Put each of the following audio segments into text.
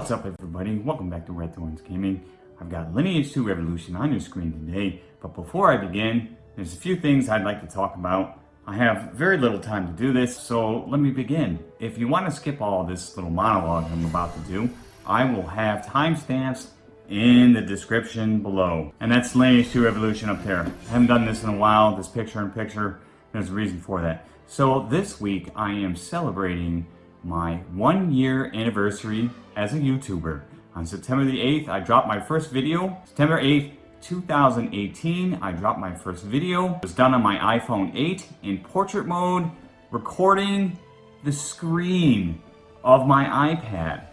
What's up everybody? Welcome back to Red Thorns Gaming. I've got Lineage 2 Revolution on your screen today, but before I begin, there's a few things I'd like to talk about. I have very little time to do this, so let me begin. If you want to skip all this little monologue I'm about to do, I will have timestamps in the description below. And that's Lineage 2 Revolution up there. I haven't done this in a while, this picture-in-picture, -picture. there's a reason for that. So this week I am celebrating my one year anniversary as a YouTuber. On September the 8th, I dropped my first video. September 8th, 2018, I dropped my first video. It was done on my iPhone 8 in portrait mode, recording the screen of my iPad.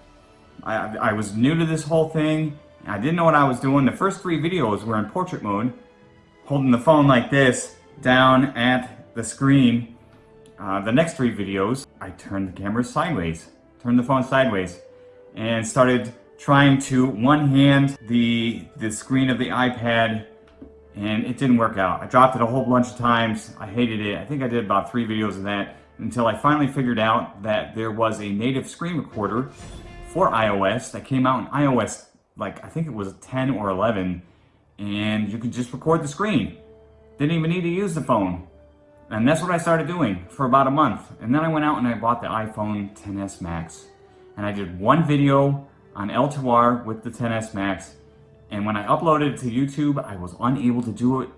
I, I was new to this whole thing. I didn't know what I was doing. The first three videos were in portrait mode, holding the phone like this down at the screen uh, the next three videos, I turned the camera sideways, turned the phone sideways, and started trying to one hand the, the screen of the iPad, and it didn't work out. I dropped it a whole bunch of times. I hated it. I think I did about three videos of that until I finally figured out that there was a native screen recorder for iOS that came out in iOS, like I think it was 10 or 11, and you could just record the screen. Didn't even need to use the phone. And that's what I started doing for about a month. And then I went out and I bought the iPhone XS Max. And I did one video on L2R with the XS Max. And when I uploaded it to YouTube, I was unable to do it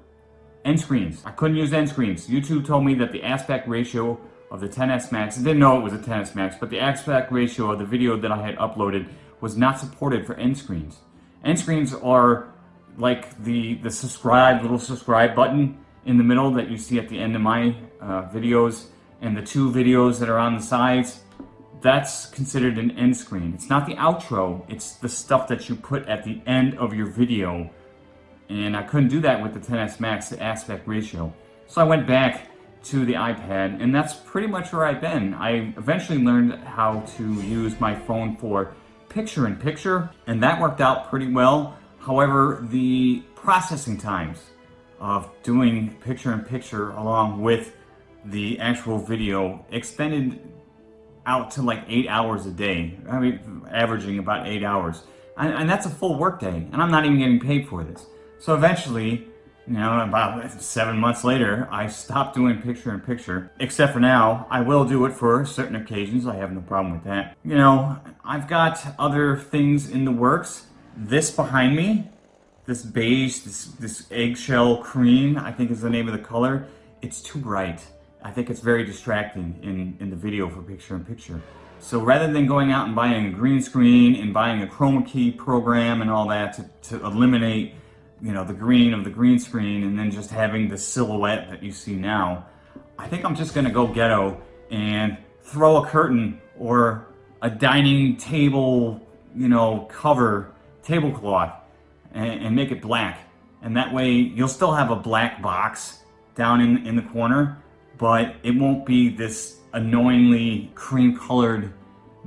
end screens. I couldn't use end screens. YouTube told me that the aspect ratio of the XS Max, I didn't know it was a XS Max, but the aspect ratio of the video that I had uploaded was not supported for end screens. End screens are like the, the subscribe, little subscribe button in the middle that you see at the end of my uh, videos and the two videos that are on the sides, that's considered an end screen. It's not the outro, it's the stuff that you put at the end of your video. And I couldn't do that with the XS Max aspect ratio. So I went back to the iPad and that's pretty much where I've been. I eventually learned how to use my phone for picture-in-picture -picture, and that worked out pretty well. However, the processing times of doing picture-in-picture -picture along with the actual video extended out to like eight hours a day. I mean, averaging about eight hours. And, and that's a full workday, and I'm not even getting paid for this. So eventually, you know, about seven months later, I stopped doing picture-in-picture. -picture. Except for now, I will do it for certain occasions. I have no problem with that. You know, I've got other things in the works. This behind me this beige, this, this eggshell cream, I think is the name of the color, it's too bright. I think it's very distracting in, in the video for picture-in-picture. So rather than going out and buying a green screen and buying a chroma key program and all that to, to eliminate you know, the green of the green screen and then just having the silhouette that you see now, I think I'm just gonna go ghetto and throw a curtain or a dining table, you know, cover tablecloth and, and make it black. And that way you'll still have a black box down in, in the corner, but it won't be this annoyingly cream colored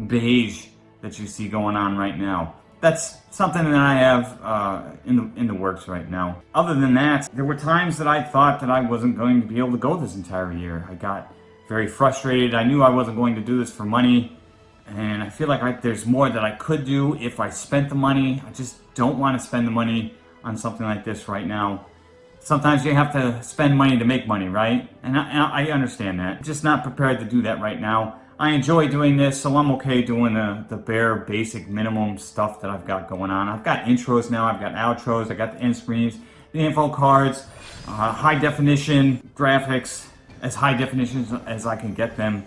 beige that you see going on right now. That's something that I have uh, in, the, in the works right now. Other than that, there were times that I thought that I wasn't going to be able to go this entire year. I got very frustrated. I knew I wasn't going to do this for money. And I feel like I, there's more that I could do if I spent the money. I just don't want to spend the money on something like this right now. Sometimes you have to spend money to make money, right? And I, I understand that. I'm just not prepared to do that right now. I enjoy doing this, so I'm okay doing the, the bare basic minimum stuff that I've got going on. I've got intros now, I've got outros, I got the end screens, the info cards, uh, high definition graphics, as high definition as I can get them.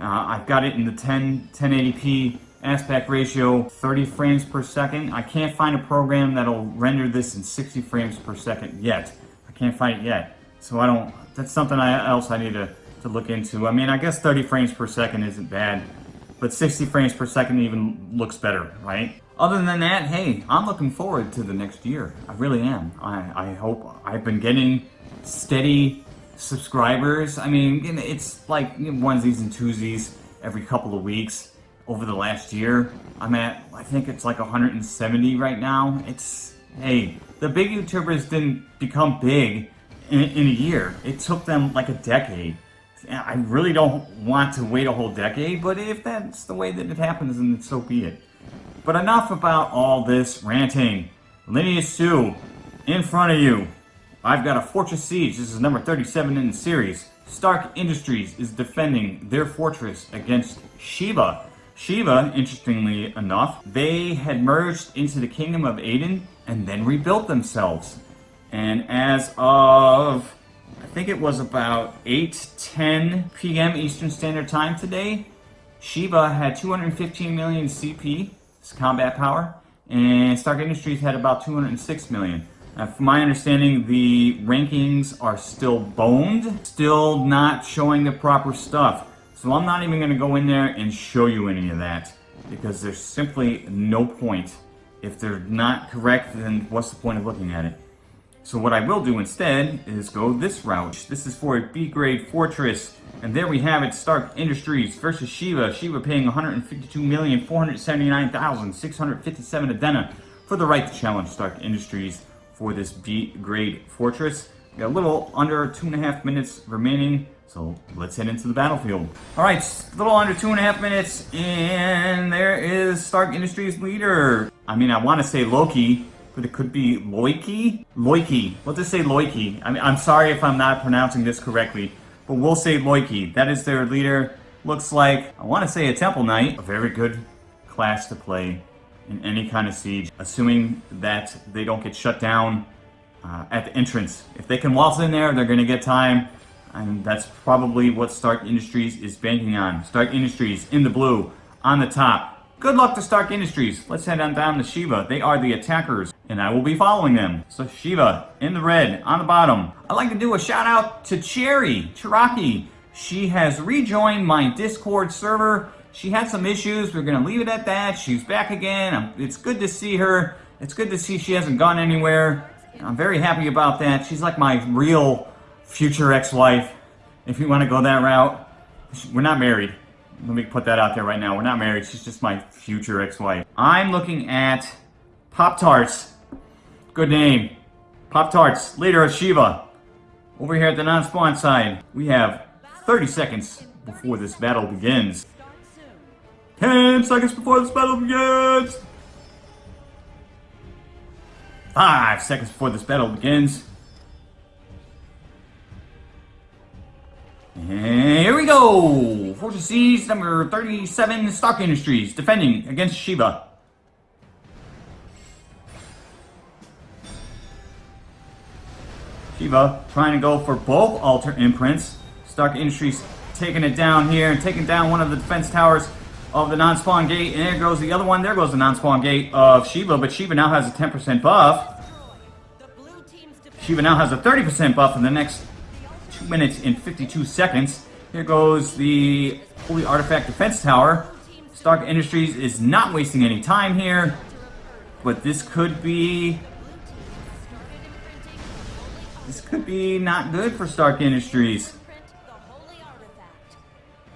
Uh, I've got it in the 10, 1080p aspect ratio, 30 frames per second. I can't find a program that'll render this in 60 frames per second yet. I can't find it yet. So I don't, that's something I, else I need to, to look into. I mean, I guess 30 frames per second isn't bad, but 60 frames per second even looks better, right? Other than that, hey, I'm looking forward to the next year. I really am. I, I hope I've been getting steady subscribers. I mean, it's like onesies and twosies every couple of weeks over the last year. I'm at, I think it's like 170 right now. It's, hey, the big YouTubers didn't become big in, in a year. It took them like a decade. I really don't want to wait a whole decade, but if that's the way that it happens, then so be it. But enough about all this ranting. Lineage 2, in front of you. I've got a Fortress Siege. This is number 37 in the series. Stark Industries is defending their fortress against Shiva. Shiva, interestingly enough, they had merged into the Kingdom of Aden and then rebuilt themselves. And as of, I think it was about 8, 10 p.m. Eastern Standard Time today, Shiva had 215 million CP, combat power, and Stark Industries had about 206 million. Uh, from my understanding, the rankings are still boned, still not showing the proper stuff. So I'm not even going to go in there and show you any of that, because there's simply no point. If they're not correct, then what's the point of looking at it? So what I will do instead is go this route. This is for a B-grade fortress. And there we have it, Stark Industries versus Shiva. Shiva paying 152,479,657 Adena for the right to challenge Stark Industries for this B-grade fortress. We got a little under two and a half minutes remaining, so let's head into the battlefield. All right, a little under two and a half minutes, and there is Stark Industries leader. I mean, I want to say Loki, but it could be Loiki? Loiki. We'll just say Loiki. I mean, I'm sorry if I'm not pronouncing this correctly, but we'll say Loiki. That is their leader. Looks like, I want to say a Temple Knight. A very good class to play in any kind of siege, assuming that they don't get shut down uh, at the entrance. If they can waltz in there, they're going to get time, and that's probably what Stark Industries is banking on. Stark Industries in the blue, on the top. Good luck to Stark Industries. Let's head on down to Shiva. They are the attackers, and I will be following them. So Shiva, in the red, on the bottom. I'd like to do a shout out to Cherry, Cheraki. She has rejoined my Discord server. She had some issues. We're going to leave it at that. She's back again. It's good to see her. It's good to see she hasn't gone anywhere. I'm very happy about that. She's like my real future ex-wife, if you want to go that route. We're not married. Let me put that out there right now. We're not married. She's just my future ex-wife. I'm looking at Pop-Tarts. Good name. Pop-Tarts, leader of Shiva. Over here at the non-spawn side, we have 30 seconds before this battle begins. 10 seconds before this battle begins! 5 seconds before this battle begins. And here we go! Fortress Siege number 37, Stark Industries, defending against Shiva. Shiva trying to go for both Altar Imprints. Stark Industries taking it down here and taking down one of the defense towers of the non-spawn gate. And there goes the other one. There goes the non-spawn gate of Shiva. But Shiva now has a 10% buff. Shiva now has a 30% buff in the next 2 minutes and 52 seconds. Here goes the Holy Artifact Defense Tower. Stark Industries is not wasting any time here. But this could be... This could be not good for Stark Industries.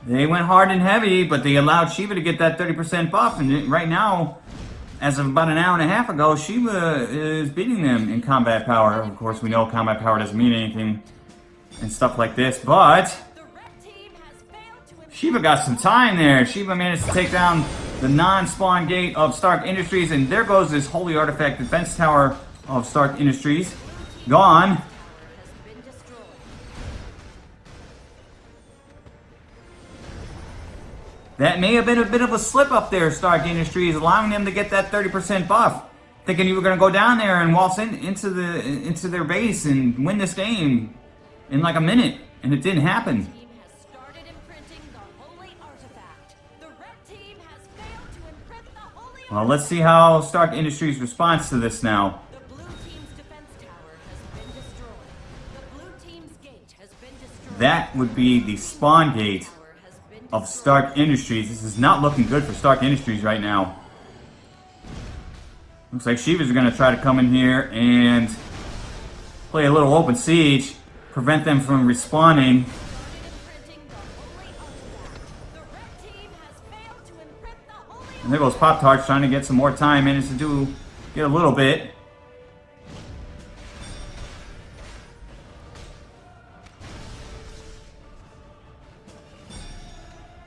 They went hard and heavy, but they allowed Shiva to get that 30% buff. And right now, as of about an hour and a half ago, Shiva is beating them in combat power. Of course, we know combat power doesn't mean anything and stuff like this, but... Shiva got some time there. Shiva managed to take down the non-spawn gate of Stark Industries, and there goes this Holy Artifact Defense Tower of Stark Industries. Gone. That may have been a bit of a slip up there, Stark Industries, allowing them to get that 30% buff. Thinking you were going to go down there and waltz in, into the into their base and win this game in like a minute, and it didn't happen. Well, let's see how Stark Industries responds to this now. That would be the spawn gate of Stark Industries. This is not looking good for Stark Industries right now. Looks like Shiva's going to try to come in here and play a little open siege, prevent them from respawning. And there goes Pop Tarts trying to get some more time, managed to do get a little bit.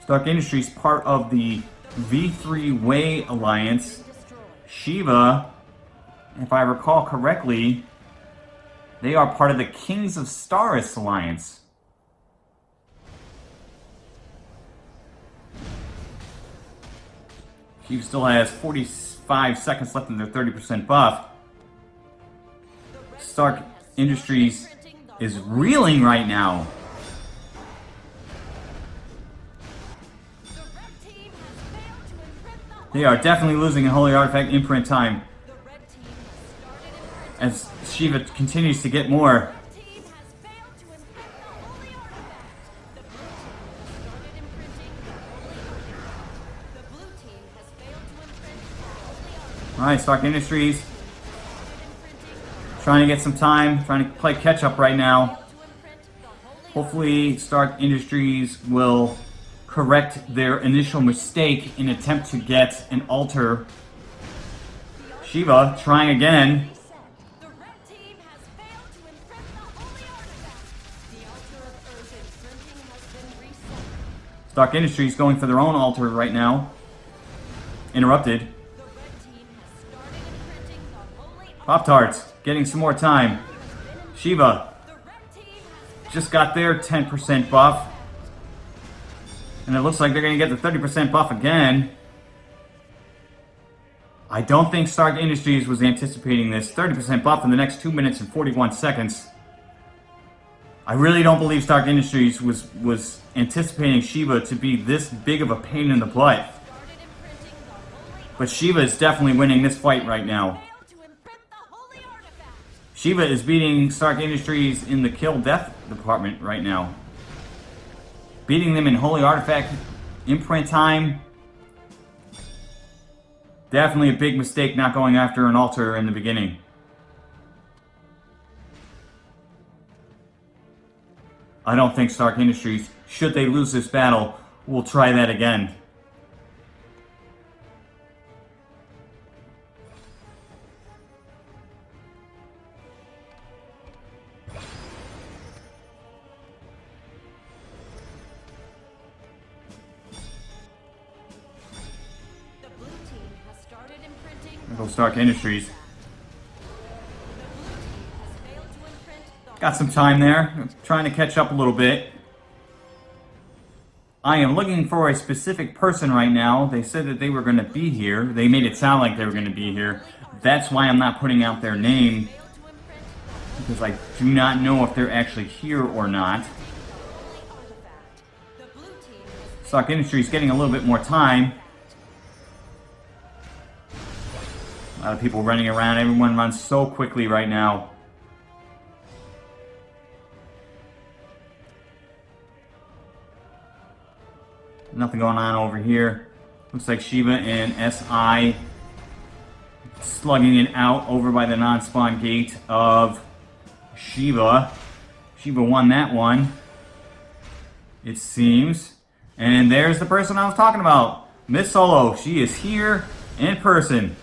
Stark Industries, part of the V3 Way Alliance. Shiva, if I recall correctly, they are part of the Kings of Staris Alliance. Shiva still has 45 seconds left in their 30% buff. Stark Industries is reeling right now. They are definitely losing in Holy Artifact imprint time. As Shiva continues to get more. Alright, Stark Industries. Trying to get some time, trying to play catch up right now. Hopefully Stark Industries will correct their initial mistake in attempt to get an altar. Shiva trying again. Stark Industries going for their own altar right now. Interrupted. Pop-Tarts getting some more time. Shiva just got their 10% buff. And it looks like they're going to get the 30% buff again. I don't think Stark Industries was anticipating this 30% buff in the next 2 minutes and 41 seconds. I really don't believe Stark Industries was, was anticipating Shiva to be this big of a pain in the butt. But Shiva is definitely winning this fight right now. Shiva is beating Stark Industries in the kill death department right now. Beating them in Holy Artifact imprint time. Definitely a big mistake not going after an altar in the beginning. I don't think Stark Industries, should they lose this battle, will try that again. Industries. Got some time there. trying to catch up a little bit. I am looking for a specific person right now. They said that they were going to be here. They made it sound like they were going to be here. That's why I'm not putting out their name. Because I do not know if they're actually here or not. Stark Industries getting a little bit more time. Lot of people running around. Everyone runs so quickly right now. Nothing going on over here. Looks like Shiva and SI slugging it out over by the non-spawn gate of Shiva. Shiva won that one. It seems. And there's the person I was talking about. Miss Solo. She is here in person.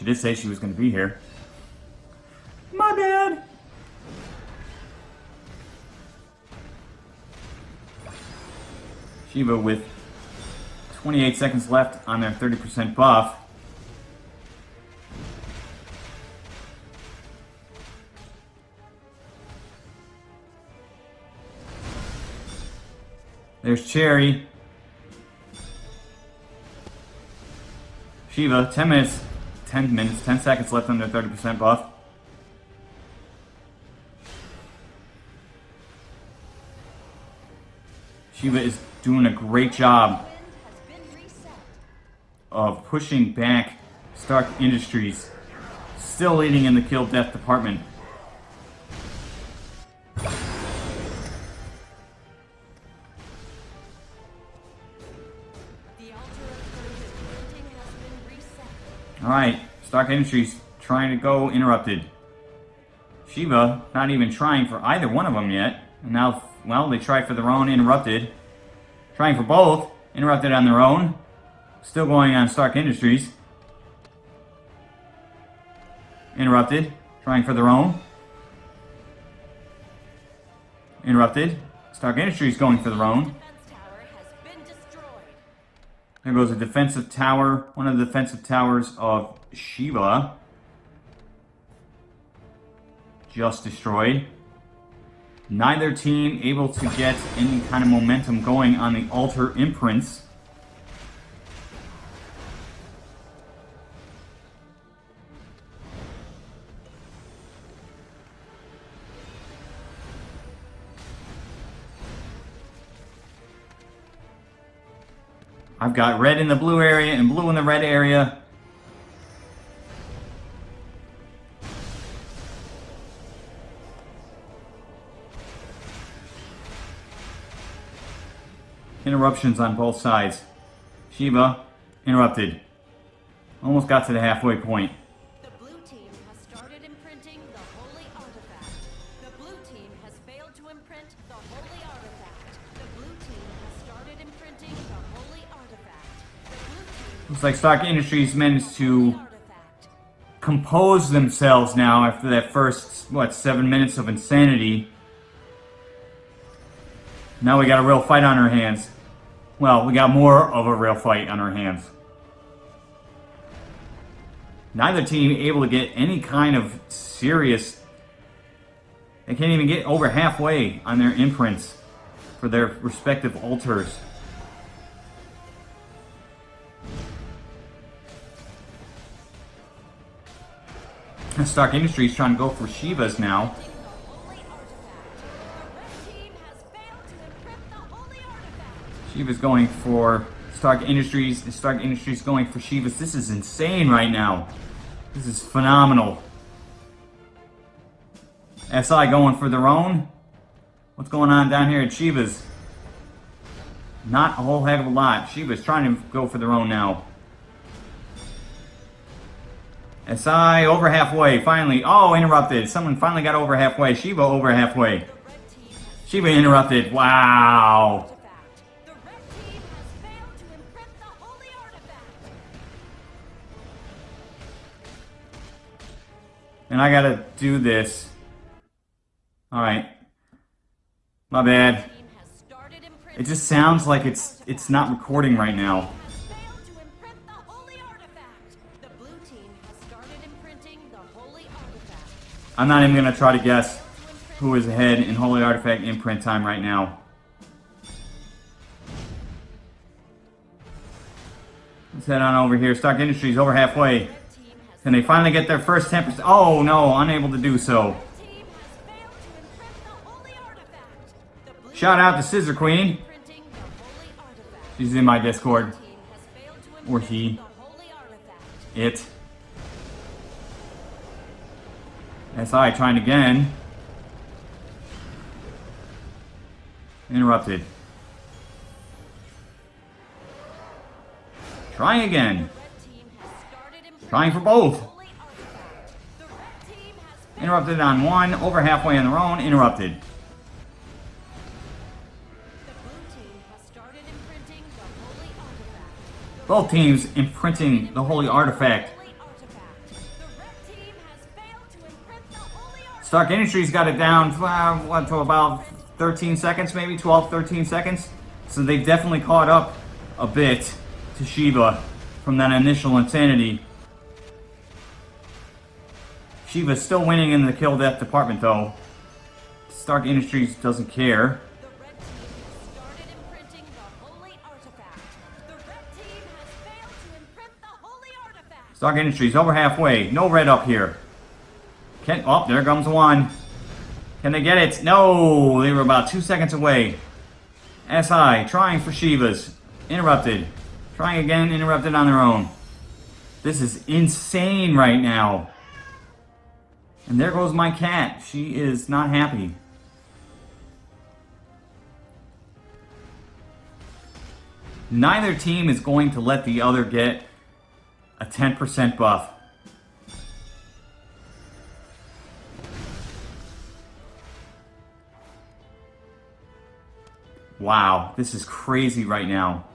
She did say she was going to be here. My bad. Shiva with 28 seconds left on their 30% buff. There's Cherry. Shiva, 10 minutes 10 minutes, 10 seconds left on their 30% buff. Shiva is doing a great job of pushing back Stark Industries. Still leading in the kill death department. Alright, Stark Industries trying to go interrupted. Shiva not even trying for either one of them yet. And now, well, they tried for their own interrupted. Trying for both, interrupted on their own. Still going on Stark Industries. Interrupted, trying for their own. Interrupted. Stark Industries going for their own. There goes a defensive tower, one of the defensive towers of Shiva. Just destroyed. Neither team able to get any kind of momentum going on the altar imprints. I've got red in the blue area and blue in the red area. Interruptions on both sides. Shiva, interrupted. Almost got to the halfway point. Looks like Stark Industries managed to compose themselves now after that first, what, seven minutes of insanity. Now we got a real fight on our hands. Well, we got more of a real fight on our hands. Neither team able to get any kind of serious... They can't even get over halfway on their imprints for their respective altars. Stark Industries trying to go for Shivas now. Shiva's going for Stark Industries. Stark Industries going for Shivas. This is insane right now. This is phenomenal. SI going for their own. What's going on down here at Shiva's? Not a whole heck of a lot. Shiva's trying to go for their own now. SI over halfway, finally. Oh, interrupted. Someone finally got over halfway. Shiva over halfway. Shiva interrupted. Wow. And I gotta do this. Alright. My bad. It just sounds like it's it's not recording right now. I'm not even gonna try to guess who is ahead in Holy Artifact imprint time right now. Let's head on over here. Stark Industries over halfway. Can they finally get their first 10%? Oh no, unable to do so. to Shout out to Scissor Queen. She's in my Discord. To Or he. It. SI trying again. Interrupted. Trying again. Red team has started imprinting Trying for both. the holy artifact. The red team has failed Interrupted on one, over halfway on their own, interrupted. The blue team has started imprinting the holy artifact. Both teams imprinting the. Holy artifact. Stark Industries got it down, uh, to about 13 seconds, maybe 12, 13 seconds. So they've definitely caught up a bit to Shiva from that initial insanity. Shiva's still winning in the kill death department though. Stark Industries doesn't care. Stark Industries over halfway. No red up here. Can oh, there comes one. Can they get it? No, they were about two seconds away. SI trying for Shivas. Interrupted. Trying again, interrupted on their own. This is insane right now. And there goes my cat. She is not happy. Neither team is going to let the other get a 10% buff. Wow, this is crazy right now.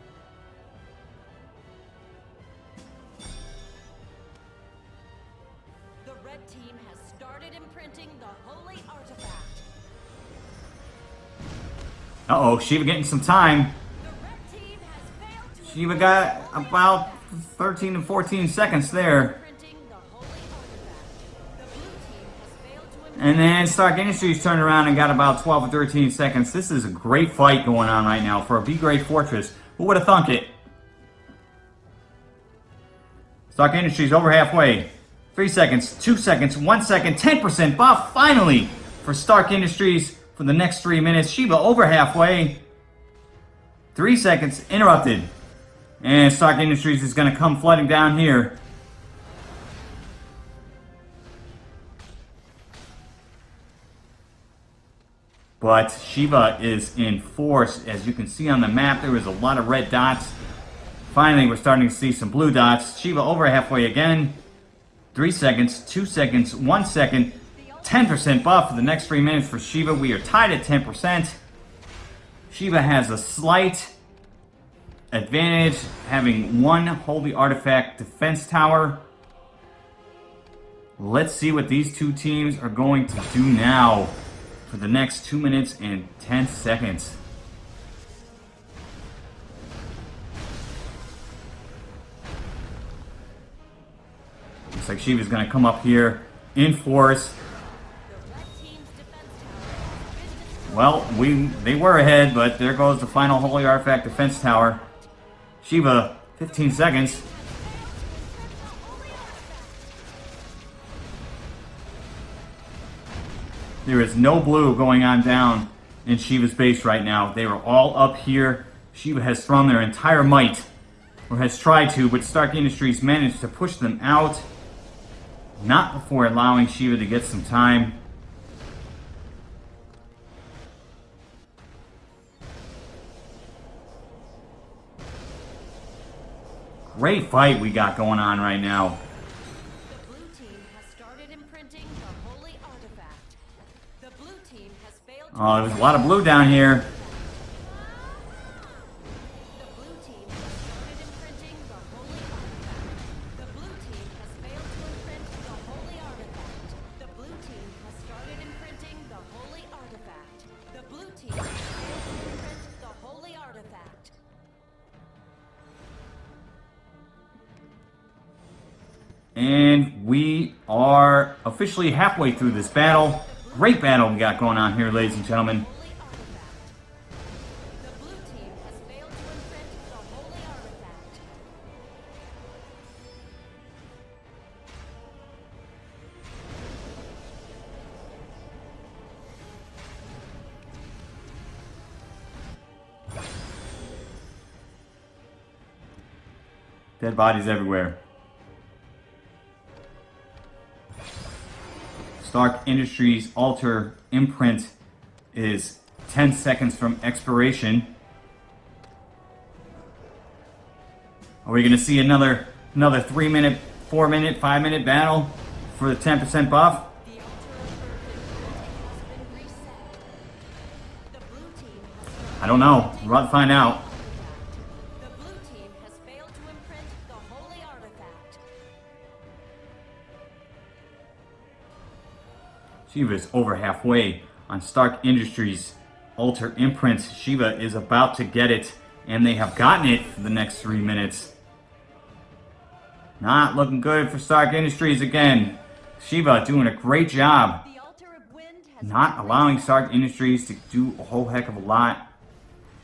The red team has started imprinting the holy artifact. Uh-oh, Shiva getting some time. The red team has failed to Shiva got about 13 to 14 seconds there. And then Stark Industries turned around and got about 12 or 13 seconds. This is a great fight going on right now for a B-grade fortress. Who would have thunk it? Stark Industries over halfway. Three seconds, two seconds, one second, 10% buff finally for Stark Industries for the next three minutes. Shiva over halfway. Three seconds, interrupted. And Stark Industries is going to come flooding down here. But Shiva is in force. As you can see on the map, there was a lot of red dots. Finally, we're starting to see some blue dots. Shiva over halfway again. Three seconds, two seconds, one second. 10% buff for the next three minutes for Shiva. We are tied at 10%. Shiva has a slight advantage, having one Holy Artifact defense tower. Let's see what these two teams are going to do now for the next 2 minutes and 10 seconds. Looks like Shiva's to come up here in force. Well, we they were ahead, but there goes the final Holy Artifact defense tower. Shiva, 15 seconds. There is no blue going on down in Shiva's base right now. They are all up here. Shiva has thrown their entire might, or has tried to, but Stark Industries managed to push them out. Not before allowing Shiva to get some time. Great fight we got going on right now. Team there's a lot of blue down here. And we are officially halfway through this battle. Great battle we got going on here, ladies and gentlemen. Dead bodies The Stark Industries Altar imprint is 10 seconds from expiration. Are we going to see another another 3 minute, 4 minute, 5 minute battle for the 10% buff? The altar of Earth has been reset. The blue team has I don't know. We're about to find out. Shiva is over halfway on Stark Industries Altar Imprints. Shiva is about to get it, and they have gotten it for the next three minutes. Not looking good for Stark Industries again. Shiva doing a great job. The altar of wind has Not allowing. Stark Industries to do a whole heck of a lot.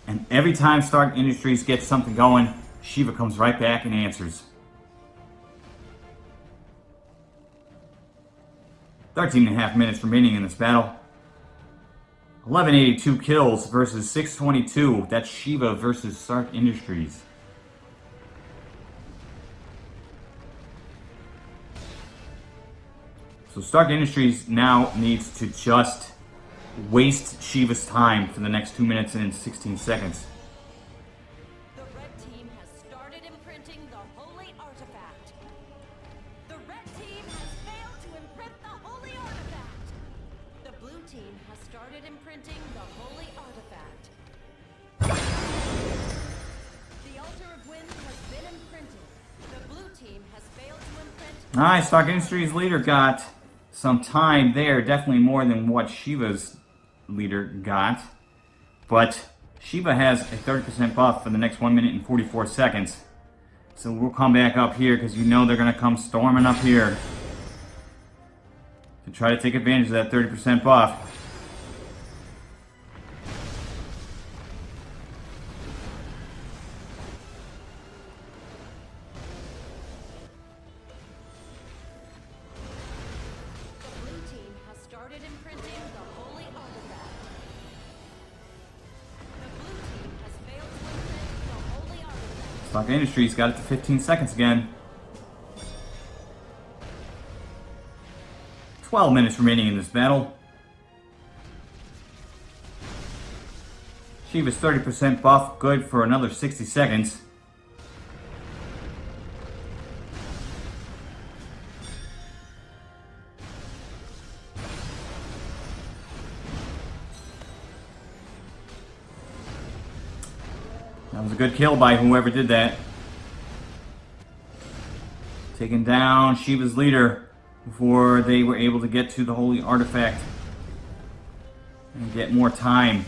And every time Stark Industries gets something going, Shiva comes right back and answers. 13 and a half minutes remaining in this battle. 1182 kills versus 622. That's Shiva versus Stark Industries. So Stark Industries now needs to just waste Shiva's time for the next 2 minutes and 16 seconds. Nice, Stark Industries leader got some time there, definitely more than what Shiva's leader got. But Shiva has a 30% buff for the next 1 minute and 44 seconds. So we'll come back up here because you know they're going to come storming up here. To try to take advantage of that 30% buff. Industries got it to 15 seconds again. 12 minutes remaining in this battle. Shiva's 30% buff, good for another 60 seconds. Good kill by whoever did that. Taking down Shiva's leader before they were able to get to the holy artifact and get more time.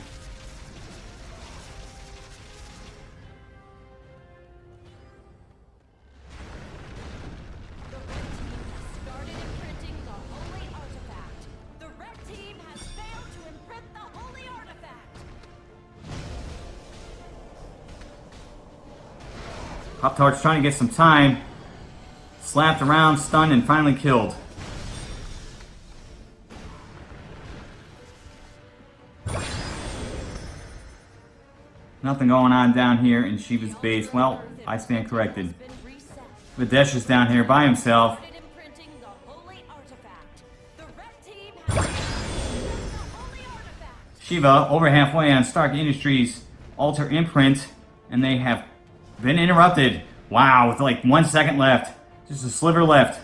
Trying to get some time. Slapped around, stunned, and finally killed. Nothing going on down here in Shiva's base. Well, I stand corrected. Videsh is down here by himself. Shiva over halfway on Stark Industries altar imprint, and they have been interrupted. Wow, with like one second left. Just a sliver left.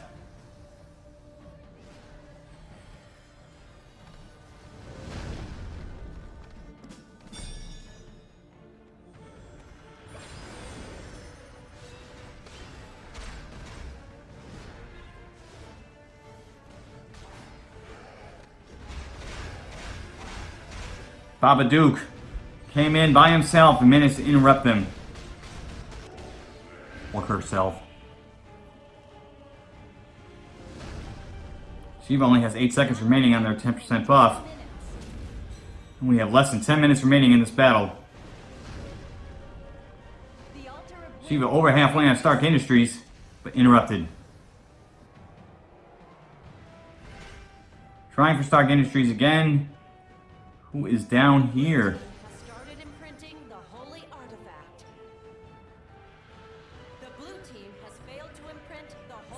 Baba Duke came in by himself and managed to interrupt them. Or herself. Shiva only has 8 seconds remaining on their 10% buff. And we have less than 10 minutes remaining in this battle. Shiva over halfway on Stark Industries, but interrupted. Trying for Stark Industries again. Who is down here?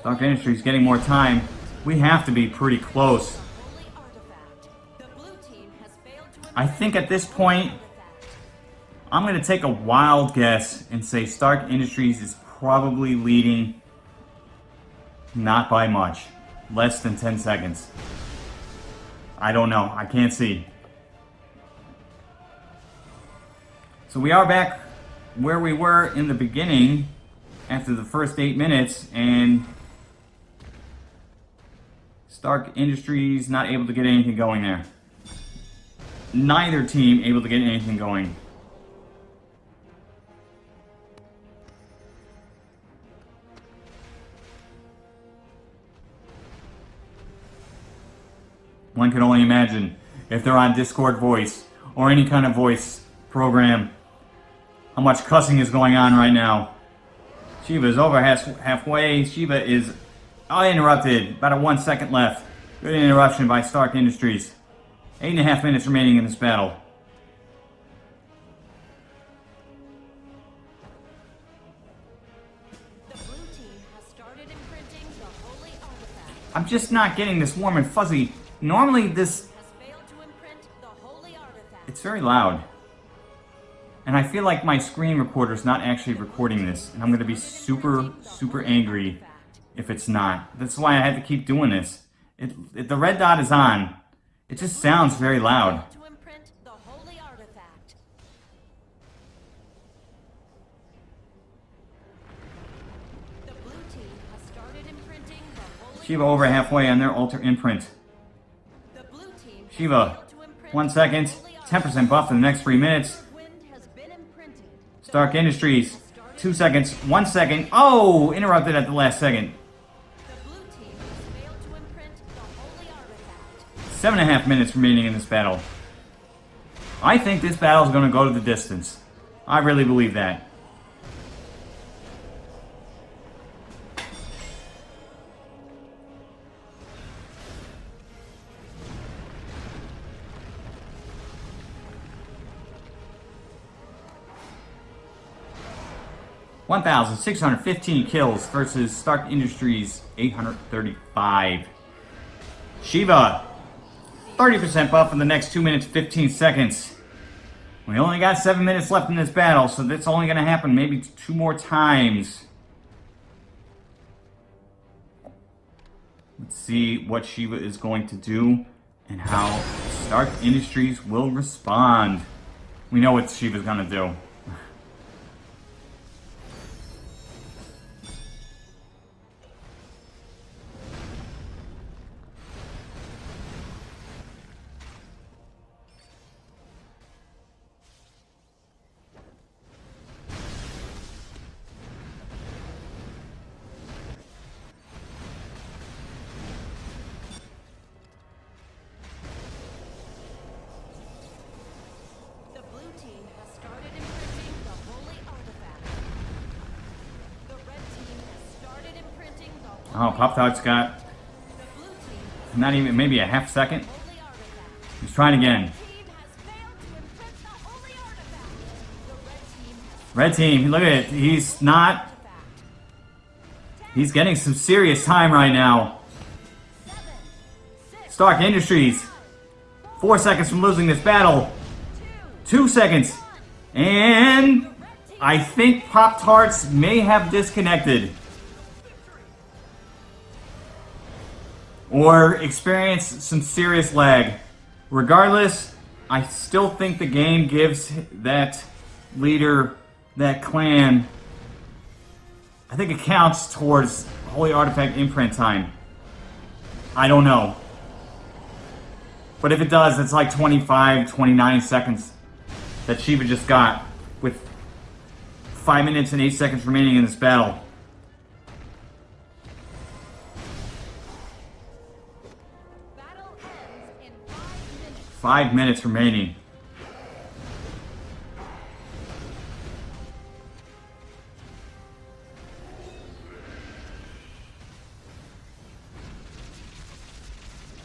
Stark Industries getting more time. We have to be pretty close. I think at this point. I'm going to take a wild guess and say Stark Industries is probably leading not by much. Less than 10 seconds. I don't know. I can't see. So we are back where we were in the beginning after the first eight minutes and Stark Industries not able to get anything going there. Neither team able to get anything going. One can only imagine if they're on Discord voice or any kind of voice program how much cussing is going on right now. Shiva is over half, halfway. Shiva is uninterrupted. About a one second left. Good interruption by Stark Industries. Eight and a half minutes remaining in this battle. The blue team has started imprinting the holy artifact. I'm just not getting this warm and fuzzy. Normally this, Has failed to imprint the holy artifact. it's very loud. And I feel like my screen recorder's not actually recording this. And I'm gonna be super, super angry if it's not. That's why I had to keep doing this. It, it, the red dot is on. It just sounds very loud. To imprint the holy artifact. The blue team has started imprinting the holy Shiva over halfway on their altar imprint. The blue team Shiva, failed to imprint one second, holy 10% buff in the next three minutes. Stark Industries, two seconds, one second. Oh, interrupted at the last second. Seven and a half minutes remaining in this battle. I think this battle is going to go to the distance. I really believe that. One thousand six hundred fifteen kills versus Stark Industries eight hundred thirty-five. Shiva 30% buff in the next 2 minutes 15 seconds. We only got 7 minutes left in this battle, so that's only going to happen maybe two more times. Let's see what Shiva is going to do and how Stark Industries will respond. We know what Shiva's going to do. Maybe a half second. He's trying again. Red team look at it. He's not, he's getting some serious time right now. Stark Industries, four seconds from losing this battle. two, Two seconds. And I think Pop Tarts may have disconnected. Or experience some serious lag. Regardless, I still think the game gives that leader, that clan, I think it counts towards Holy Artifact imprint time. I don't know. But if it does, it's like 25, 29 seconds that Shiva just got with 5 minutes and 8 seconds remaining in this battle. Battle five minutes. remaining.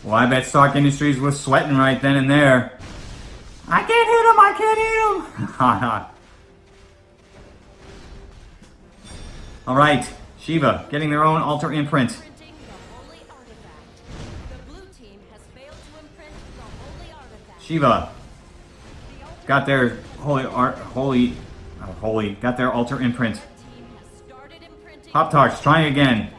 Well, I bet Stark Industries was sweating right then and there. I can't hit him! I can't hit him! Alright, Shiva, getting their own altar imprint. Shiva, got their holy art, holy, uh, holy, got their altar imprint. Pop Tarts, trying again.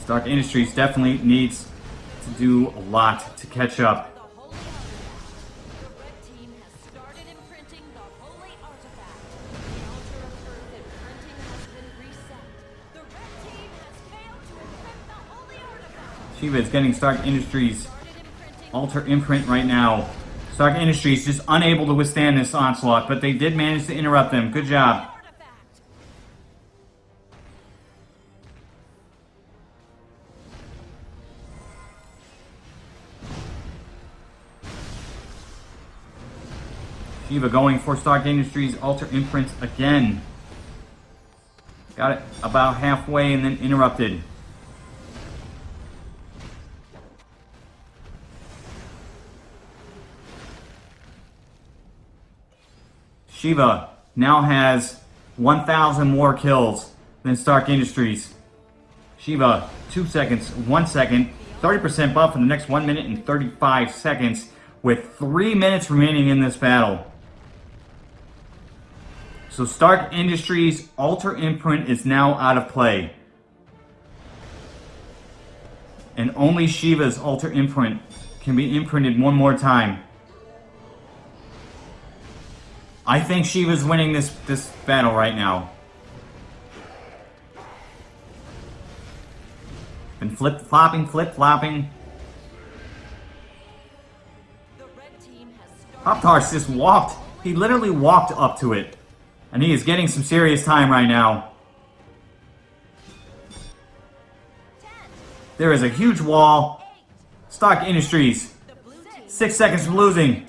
Stark Industries definitely needs to do a lot to catch up. Is getting Stark Industries altar imprint right now. Stark Industries just unable to withstand this onslaught, but they did manage to interrupt them. Good job. Shiva going for Stark Industries altar imprint again. Got it about halfway and then interrupted. Shiva now has 1,000 more kills than Stark Industries. Shiva, 2 seconds, 1 second, 30% buff in the next 1 minute and 35 seconds, with 3 minutes remaining in this battle. So Stark Industries Altar Imprint is now out of play. And only Shiva's Altar Imprint can be imprinted one more time. I think she was winning this, this battle right now. Been flip-flopping, flip-flopping. Pop Tarts just walked. He literally walked up to it. And he is getting some serious time right now. There is a huge wall. Stark Industries. Six seconds from losing.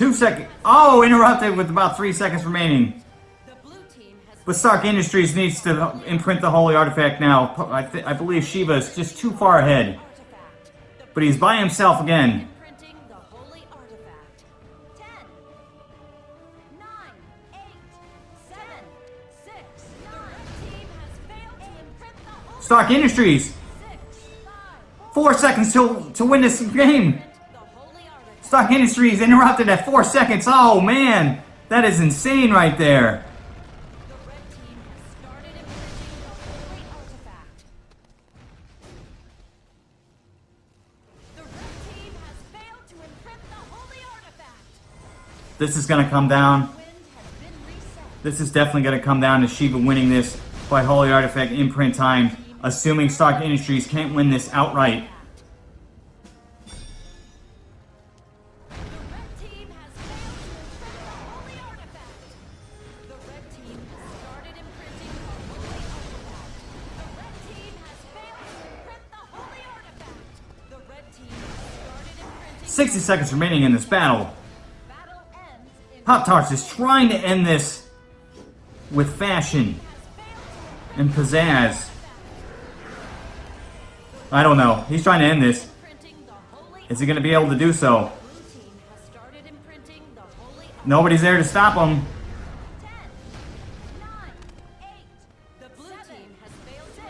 Two seconds. Oh, interrupted with about three seconds remaining. But Stark Industries needs to imprint the holy artifact now. I, I believe Shiva is just too far ahead. But he's by himself again. Stark Industries. Four seconds to, to win this game. Artifact. Industries interrupted at four seconds. Oh, man. That is insane right there. This is going to come down. This is definitely going to come down to Shiva winning this by Holy Artifact imprint time, assuming Stark Industries can't win this outright. 60 seconds remaining in this battle. Battle ends in Pop Tarts is trying to end this with fashion and pizzazz. I don't know. He's trying to end this. Is he going to be able to do so? Nobody's there to stop him.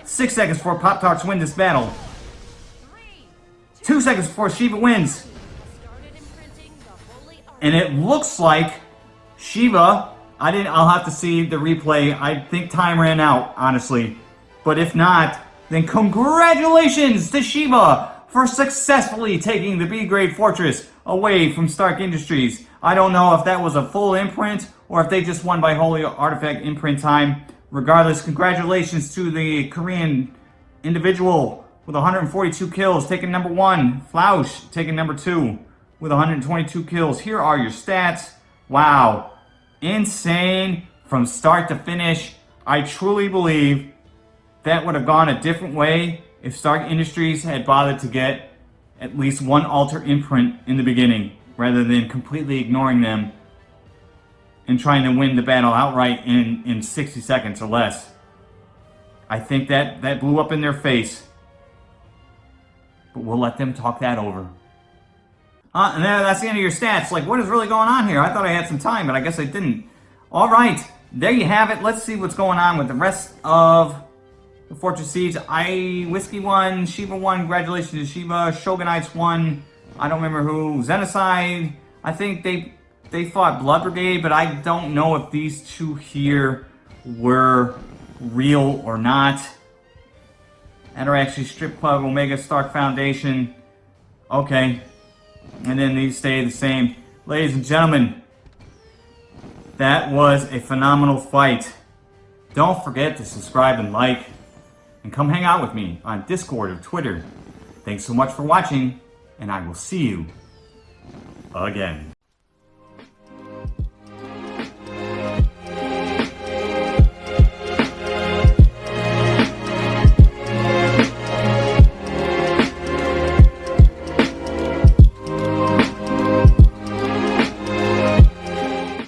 Six seconds before Pop Tarts win this battle. Two seconds before Shiva wins. And it looks like Shiva. I didn't. I'll have to see the replay. I think time ran out, honestly. But if not, then congratulations to Shiva for successfully taking the B grade fortress away from Stark Industries. I don't know if that was a full imprint or if they just won by Holy Artifact imprint time. Regardless, congratulations to the Korean individual with 142 kills, taking number one. Flausch taking number two with 122 kills. Here are your stats. Wow. Insane from start to finish. I truly believe that would have gone a different way if Stark Industries had bothered to get at least one altar imprint in the beginning rather than completely ignoring them and trying to win the battle outright in, in 60 seconds or less. I think that, that blew up in their face. But we'll let them talk that over. Uh, and that's the end of your stats. Like, what is really going on here? I thought I had some time, but I guess I didn't. All right, there you have it. Let's see what's going on with the rest of the Fortress Siege. I Whiskey won, Shiva won. Congratulations to Shiva. Shogunites won. I don't remember who. Xenocide. I think they they fought Blood Brigade, but I don't know if these two here were real or not. Ataraxi Strip Club, Omega Stark Foundation. Okay. And then these stay the same. Ladies and gentlemen, that was a phenomenal fight. Don't forget to subscribe and like, and come hang out with me on Discord or Twitter. Thanks so much for watching, and I will see you again.